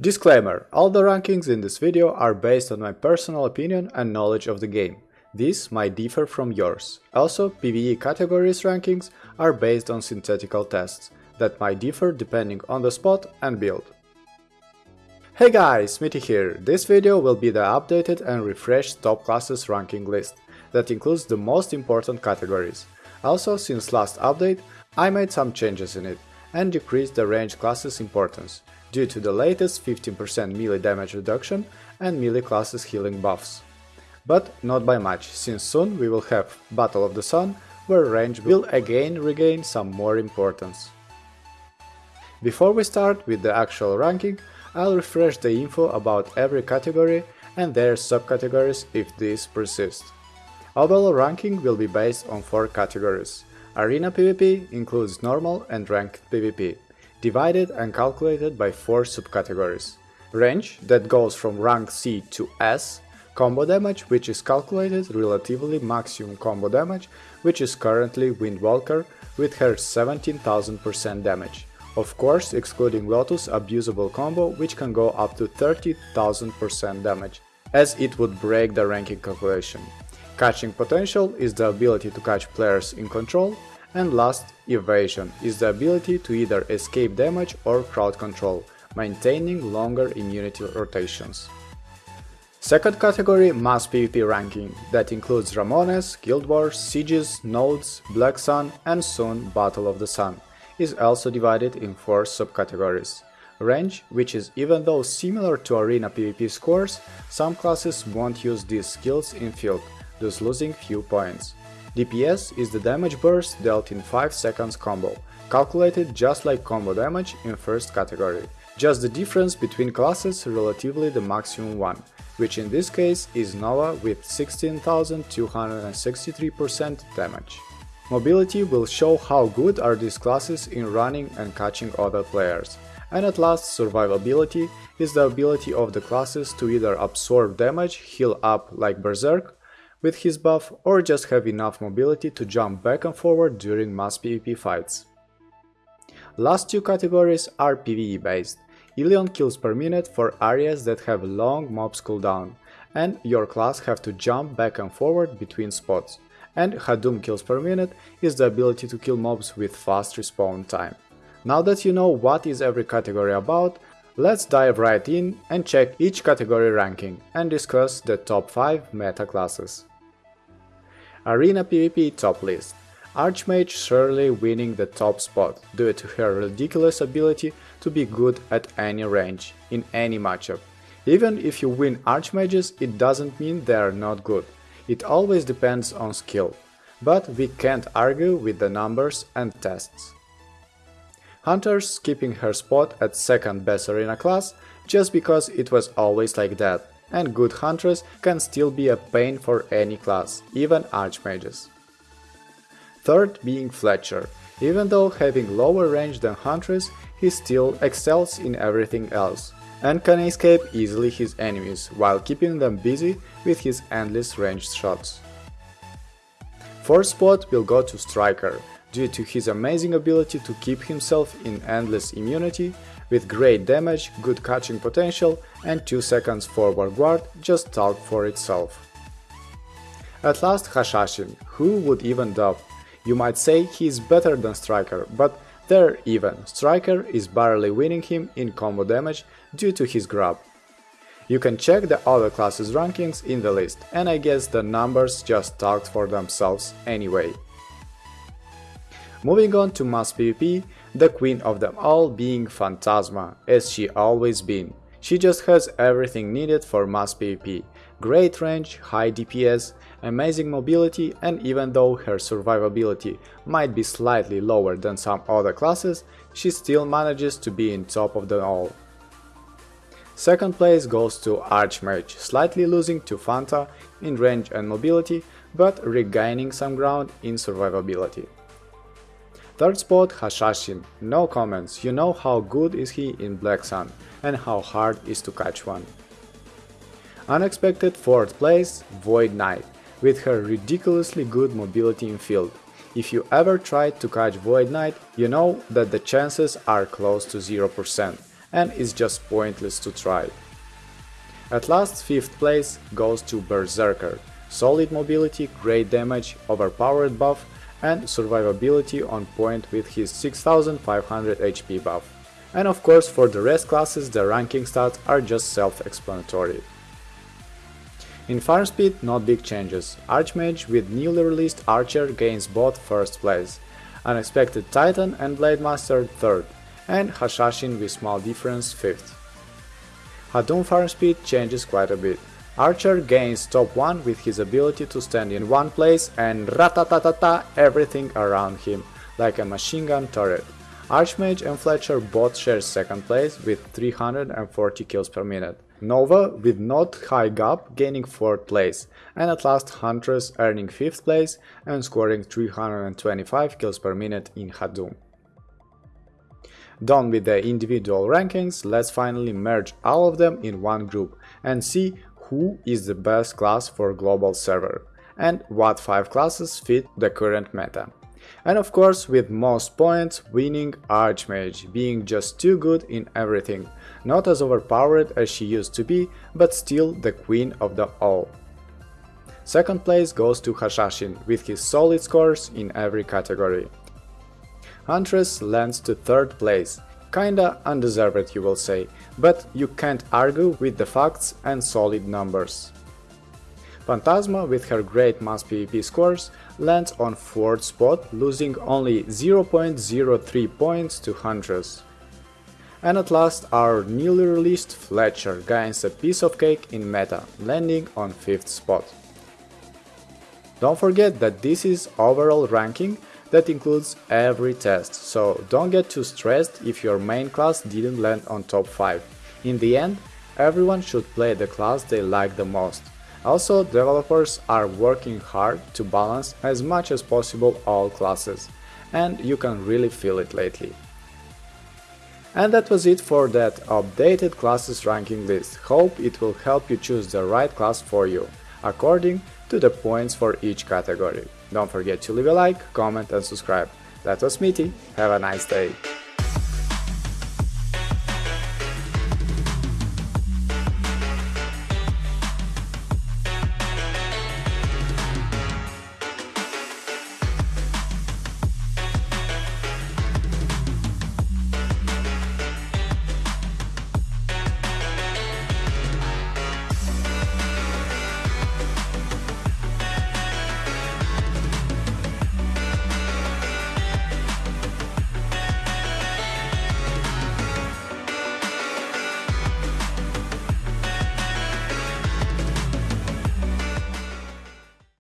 Disclaimer, all the rankings in this video are based on my personal opinion and knowledge of the game. These might differ from yours. Also, PvE categories rankings are based on synthetical tests that might differ depending on the spot and build. Hey guys, Smitty here. This video will be the updated and refreshed top classes ranking list that includes the most important categories. Also, since last update, I made some changes in it and decreased the range classes importance due to the latest 15% melee damage reduction and melee classes healing buffs. But not by much, since soon we will have Battle of the Sun, where range will again regain some more importance. Before we start with the actual ranking, I'll refresh the info about every category and their subcategories if these persist. Overall ranking will be based on 4 categories. Arena PvP includes normal and ranked PvP, divided and calculated by 4 subcategories. Range, that goes from rank C to S, combo damage, which is calculated relatively maximum combo damage, which is currently Windwalker with her 17,000% damage. Of course, excluding Lotus abusable combo, which can go up to 30,000% damage, as it would break the ranking calculation. Catching potential is the ability to catch players in control, and last, evasion is the ability to either escape damage or crowd control, maintaining longer immunity rotations. Second category Mass PvP ranking, that includes Ramones, Guild Wars, Sieges, Nodes, Black Sun and soon Battle of the Sun is also divided in 4 subcategories. Range, which is even though similar to arena PvP scores, some classes won't use these skills in field, thus losing few points. DPS is the damage burst dealt in 5 seconds combo, calculated just like combo damage in first category, just the difference between classes relatively the maximum one, which in this case is Nova with 16,263% damage. Mobility will show how good are these classes in running and catching other players. And at last, survivability is the ability of the classes to either absorb damage, heal up like Berserk with his buff, or just have enough mobility to jump back and forward during mass PvP fights. Last two categories are PvE based. Ilion kills per minute for areas that have long mobs cooldown, and your class have to jump back and forward between spots and Hadum kills per minute is the ability to kill mobs with fast respawn time. Now that you know what is every category about, let's dive right in and check each category ranking and discuss the top 5 meta classes. Arena PvP top list Archmage surely winning the top spot due to her ridiculous ability to be good at any range, in any matchup. Even if you win Archmages, it doesn't mean they are not good. It always depends on skill, but we can't argue with the numbers and tests. Huntress keeping her spot at second best arena class just because it was always like that, and good hunters can still be a pain for any class, even archmages. Third being Fletcher. Even though having lower range than Huntress, he still excels in everything else, and can escape easily his enemies while keeping them busy with his endless ranged shots. Fourth spot will go to Striker, due to his amazing ability to keep himself in endless immunity, with great damage, good catching potential and 2 seconds forward guard just talk for itself. At last Hashashin, who would even doubt? You might say he is better than Striker, but they're even, Striker is barely winning him in combo damage due to his grab. You can check the other classes rankings in the list, and I guess the numbers just talked for themselves anyway. Moving on to mass PvP, the queen of them all being Phantasma, as she always been. She just has everything needed for mass PvP, great range, high DPS, amazing mobility and even though her survivability might be slightly lower than some other classes, she still manages to be in top of them all. Second place goes to Archmage, slightly losing to Fanta in range and mobility, but regaining some ground in survivability. Third spot Hashashin, no comments, you know how good is he in Black Sun and how hard is to catch one. Unexpected fourth place Void Knight, with her ridiculously good mobility in field. If you ever tried to catch Void Knight, you know that the chances are close to 0% and is just pointless to try. At last, 5th place goes to Berserker, solid mobility, great damage, overpowered buff and survivability on point with his 6500 HP buff. And of course for the rest classes the ranking stats are just self-explanatory. In farm speed not big changes, Archmage with newly released Archer gains both first place, Unexpected Titan and Blade Master 3rd, and Hashashin with small difference 5th. Hadum farm speed changes quite a bit. Archer gains top 1 with his ability to stand in one place and ratatatata everything around him, like a machine gun turret. Archmage and Fletcher both share second place with 340 kills per minute. Nova with not high gap gaining 4th place, and at last Huntress earning 5th place and scoring 325 kills per minute in Hadum. Done with the individual rankings, let's finally merge all of them in one group and see who is the best class for global server, and what 5 classes fit the current meta. And of course with most points winning Archmage, being just too good in everything, not as overpowered as she used to be, but still the queen of the all. Second place goes to Hashashin with his solid scores in every category. Huntress lands to third place, Kinda undeserved you will say, but you can't argue with the facts and solid numbers. Phantasma with her great mass PvP scores lands on 4th spot, losing only 0.03 points to Huntress. And at last our newly released Fletcher gains a piece of cake in meta, landing on 5th spot. Don't forget that this is overall ranking that includes every test, so don't get too stressed if your main class didn't land on top 5. In the end, everyone should play the class they like the most. Also, developers are working hard to balance as much as possible all classes, and you can really feel it lately. And that was it for that updated classes ranking list, hope it will help you choose the right class for you, according to the points for each category. Don't forget to leave a like, comment and subscribe. That was Smitty, have a nice day.